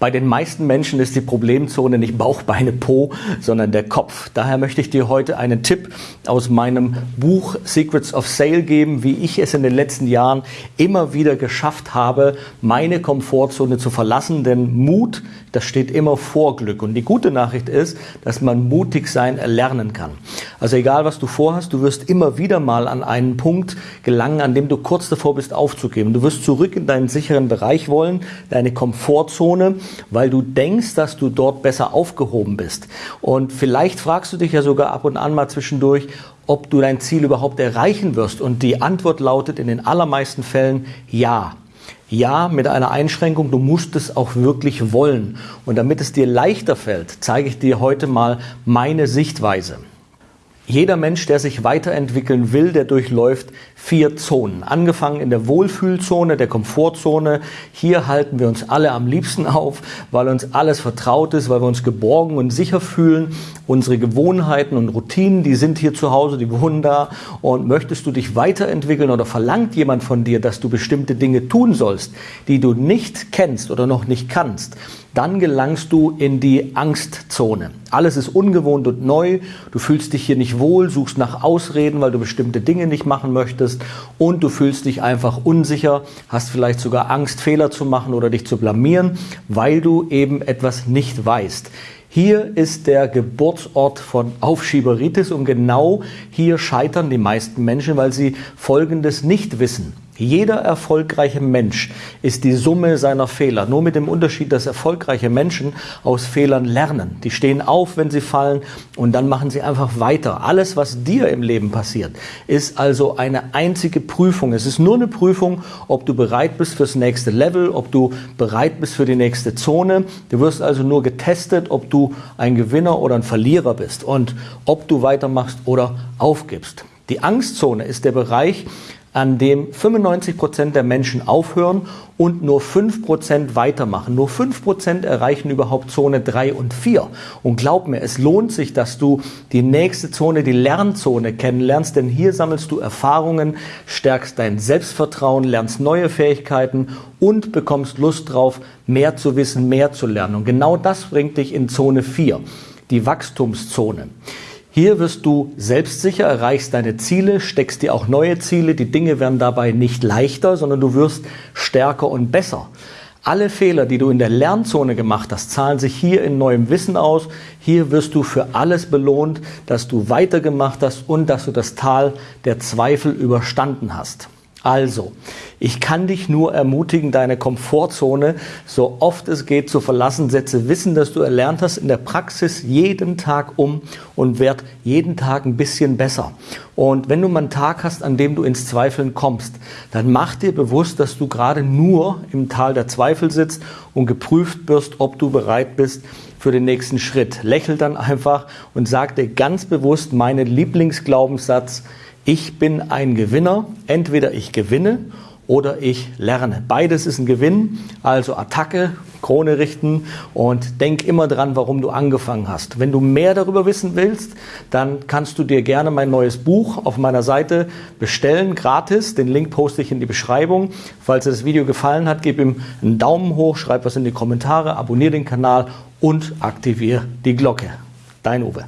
Bei den meisten Menschen ist die Problemzone nicht Bauch, Beine, Po, sondern der Kopf. Daher möchte ich dir heute einen Tipp aus meinem Buch Secrets of Sale geben, wie ich es in den letzten Jahren immer wieder geschafft habe, meine Komfortzone zu verlassen. Denn Mut, das steht immer vor Glück. Und die gute Nachricht ist, dass man mutig sein erlernen kann. Also egal, was du vorhast, du wirst immer wieder mal an einen Punkt gelangen, an dem du kurz davor bist aufzugeben. Du wirst zurück in deinen sicheren Bereich wollen, deine Komfortzone weil du denkst, dass du dort besser aufgehoben bist. Und vielleicht fragst du dich ja sogar ab und an mal zwischendurch, ob du dein Ziel überhaupt erreichen wirst. Und die Antwort lautet in den allermeisten Fällen ja. Ja, mit einer Einschränkung, du musst es auch wirklich wollen. Und damit es dir leichter fällt, zeige ich dir heute mal meine Sichtweise. Jeder Mensch, der sich weiterentwickeln will, der durchläuft vier Zonen. Angefangen in der Wohlfühlzone, der Komfortzone. Hier halten wir uns alle am liebsten auf, weil uns alles vertraut ist, weil wir uns geborgen und sicher fühlen. Unsere Gewohnheiten und Routinen, die sind hier zu Hause, die wohnen da. Und möchtest du dich weiterentwickeln oder verlangt jemand von dir, dass du bestimmte Dinge tun sollst, die du nicht kennst oder noch nicht kannst, dann gelangst du in die Angstzone. Alles ist ungewohnt und neu. Du fühlst dich hier nicht wohl, suchst nach Ausreden, weil du bestimmte Dinge nicht machen möchtest und du fühlst dich einfach unsicher, hast vielleicht sogar Angst, Fehler zu machen oder dich zu blamieren, weil du eben etwas nicht weißt. Hier ist der Geburtsort von Aufschieberitis und genau hier scheitern die meisten Menschen, weil sie Folgendes nicht wissen. Jeder erfolgreiche Mensch ist die Summe seiner Fehler. Nur mit dem Unterschied, dass erfolgreiche Menschen aus Fehlern lernen. Die stehen auf, wenn sie fallen und dann machen sie einfach weiter. Alles, was dir im Leben passiert, ist also eine einzige Prüfung. Es ist nur eine Prüfung, ob du bereit bist fürs nächste Level, ob du bereit bist für die nächste Zone. Du wirst also nur getestet, ob du ein Gewinner oder ein Verlierer bist und ob du weitermachst oder aufgibst. Die Angstzone ist der Bereich, an dem 95 Prozent der Menschen aufhören und nur 5 Prozent weitermachen. Nur 5 Prozent erreichen überhaupt Zone 3 und 4. Und glaub mir, es lohnt sich, dass du die nächste Zone, die Lernzone kennenlernst, denn hier sammelst du Erfahrungen, stärkst dein Selbstvertrauen, lernst neue Fähigkeiten und bekommst Lust drauf, mehr zu wissen, mehr zu lernen. Und genau das bringt dich in Zone 4, die Wachstumszone. Hier wirst du selbstsicher, erreichst deine Ziele, steckst dir auch neue Ziele. Die Dinge werden dabei nicht leichter, sondern du wirst stärker und besser. Alle Fehler, die du in der Lernzone gemacht hast, zahlen sich hier in neuem Wissen aus. Hier wirst du für alles belohnt, dass du weitergemacht hast und dass du das Tal der Zweifel überstanden hast. Also, ich kann dich nur ermutigen, deine Komfortzone so oft es geht zu verlassen. Setze Wissen, das du erlernt hast, in der Praxis jeden Tag um und werd jeden Tag ein bisschen besser. Und wenn du mal einen Tag hast, an dem du ins Zweifeln kommst, dann mach dir bewusst, dass du gerade nur im Tal der Zweifel sitzt und geprüft wirst, ob du bereit bist für den nächsten Schritt. Lächel dann einfach und sag dir ganz bewusst meinen Lieblingsglaubenssatz, ich bin ein Gewinner. Entweder ich gewinne oder ich lerne. Beides ist ein Gewinn, also Attacke, Krone richten und denk immer dran, warum du angefangen hast. Wenn du mehr darüber wissen willst, dann kannst du dir gerne mein neues Buch auf meiner Seite bestellen, gratis. Den Link poste ich in die Beschreibung. Falls dir das Video gefallen hat, gib ihm einen Daumen hoch, schreib was in die Kommentare, abonniere den Kanal und aktiviere die Glocke. Dein Uwe.